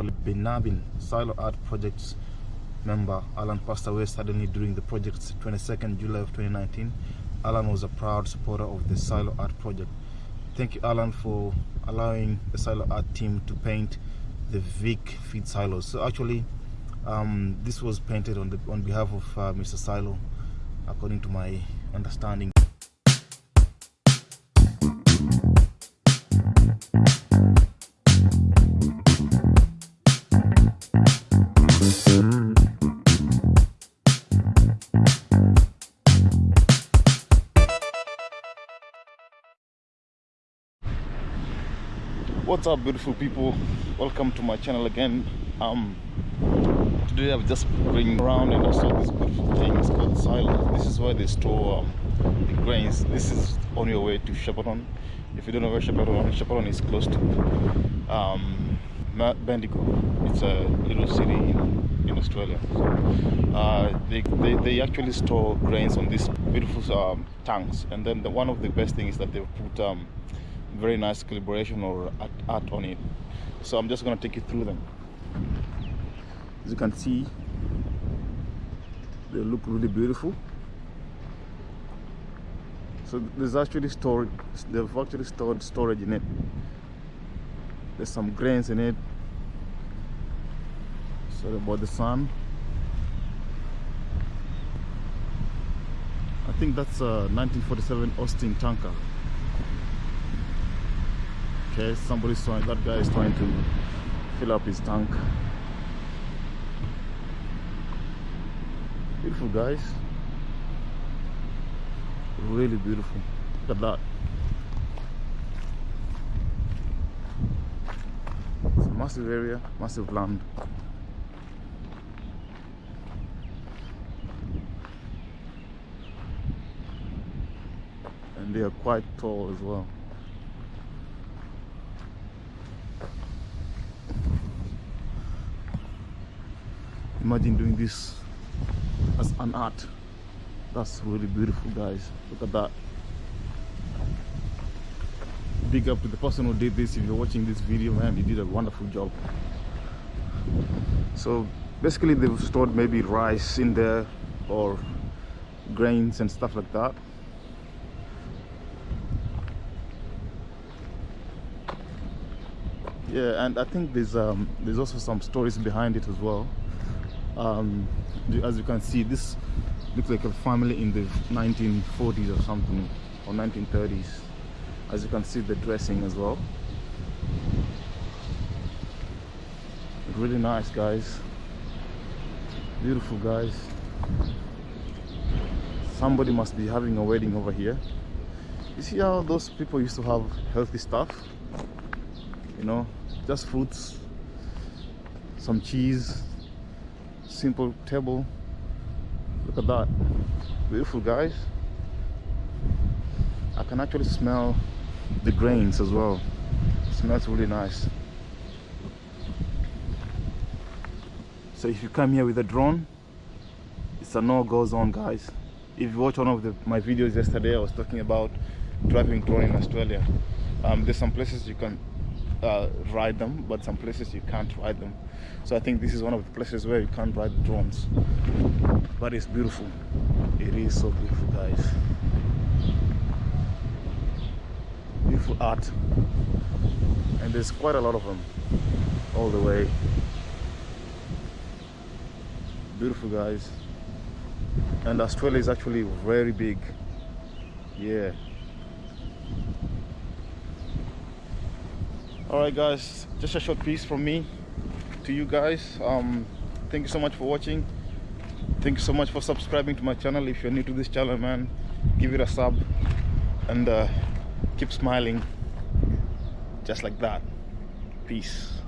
colleague Silo Art Projects member. Alan passed away suddenly during the project's 22nd July of 2019. Alan was a proud supporter of the Silo Art Project. Thank you, Alan, for allowing the Silo Art team to paint the Vic feed silos. So actually, um, this was painted on the on behalf of uh, Mr. Silo, according to my understanding. What's up beautiful people? Welcome to my channel again. Um today i've just been around and i saw this beautiful thing it's called silo this is where they store um, the grains. This is on your way to Shepparton if you don't know where Shepparton Shepparton is close to um Bendigo. It's a little city in, in Australia. So, uh, they, they, they actually store grains on these beautiful um, tanks. And then the, one of the best things is that they've put um, very nice calibration or art, on it. So i'm just going to take you through them. As you can see they look really beautiful. So there's actually stored they've actually stored storage in it. There's some grains in it. Sorry about the sun. I think that's a 1947 Austin tanker okay somebody's trying that guy is trying to fill up his tank. Beautiful guys. Really beautiful. Look at that. It's a massive area massive land. And they are quite tall as well imagine doing this as an art. That's really beautiful guys. Look at that. Big up to the person who did this. If you're watching this video man you did a wonderful job. So basically they've stored maybe rice in there or grains and stuff like that. Yeah and i think there's um there's also some stories behind it as well um, as you can see this looks like a family in the 1940s or something or 1930s as you can see the dressing as well. Really nice guys. Beautiful guys. Somebody must be having a wedding over here. You see how those people used to have healthy stuff? You know just fruits some cheese simple table look at that beautiful guys. I can actually smell the grains as well. It smells really nice. So if you come here with a drone it's a no-go zone guys. If you watch one of the, my videos yesterday I was talking about driving drone in Australia. Um, there's some places you can uh, ride them but some places you can't ride them. So I think this is one of the places where you can't ride drones. But it's beautiful. It is so beautiful guys. Beautiful art. And there's quite a lot of them all the way. Beautiful guys. And Australia is actually very big. Yeah all right guys just a short piece from me to you guys. Um thank you so much for watching. Thank you so much for subscribing to my channel. If you're new to this channel man give it a sub and uh, keep smiling. Just like that. Peace